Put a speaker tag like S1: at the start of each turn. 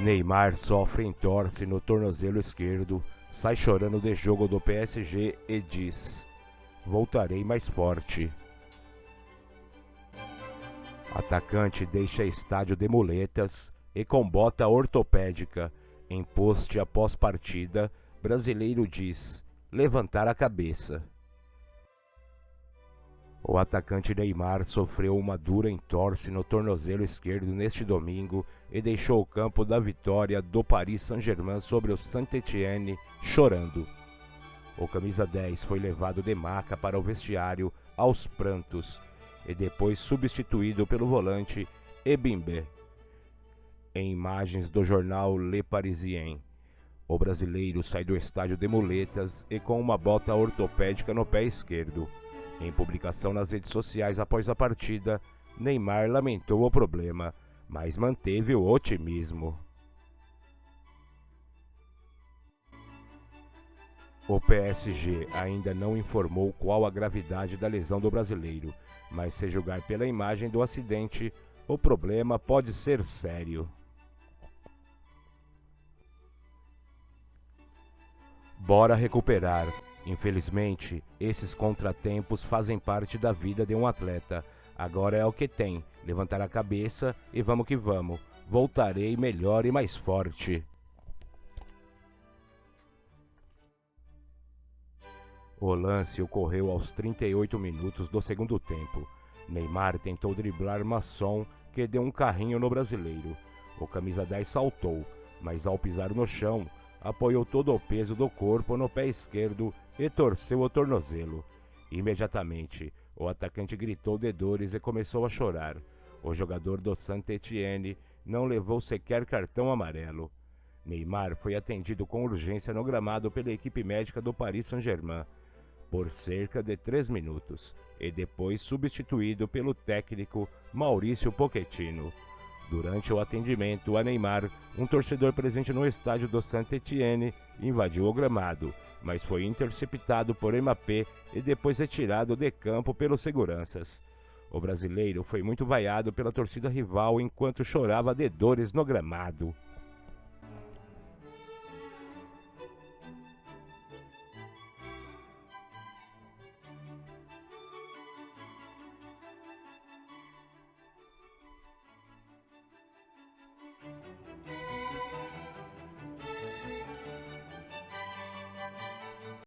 S1: Neymar sofre entorse no tornozelo esquerdo, sai chorando de jogo do PSG e diz: Voltarei mais forte. Atacante deixa estádio de muletas e com bota ortopédica. Em post após partida, brasileiro diz: levantar a cabeça. O atacante Neymar sofreu uma dura entorse no tornozelo esquerdo neste domingo e deixou o campo da vitória do Paris Saint-Germain sobre o Saint-Étienne chorando. O camisa 10 foi levado de maca para o vestiário aos prantos e depois substituído pelo volante Ebimbe. Em imagens do jornal Le Parisien, o brasileiro sai do estádio de muletas e com uma bota ortopédica no pé esquerdo. Em publicação nas redes sociais após a partida, Neymar lamentou o problema, mas manteve o otimismo. O PSG ainda não informou qual a gravidade da lesão do brasileiro, mas se julgar pela imagem do acidente, o problema pode ser sério. Bora recuperar. Infelizmente, esses contratempos fazem parte da vida de um atleta. Agora é o que tem: levantar a cabeça e vamos que vamos. Voltarei melhor e mais forte. O lance ocorreu aos 38 minutos do segundo tempo. Neymar tentou driblar Masson, que deu um carrinho no brasileiro. O camisa 10 saltou, mas ao pisar no chão, apoiou todo o peso do corpo no pé esquerdo e torceu o tornozelo. Imediatamente, o atacante gritou de dores e começou a chorar. O jogador do Saint-Étienne não levou sequer cartão amarelo. Neymar foi atendido com urgência no gramado pela equipe médica do Paris Saint-Germain por cerca de três minutos e depois substituído pelo técnico Maurício Pochettino. Durante o atendimento a Neymar, um torcedor presente no estádio do Saint-Étienne invadiu o gramado, mas foi interceptado por Mbappé e depois retirado de campo pelos seguranças. O brasileiro foi muito vaiado pela torcida rival enquanto chorava de dores no gramado.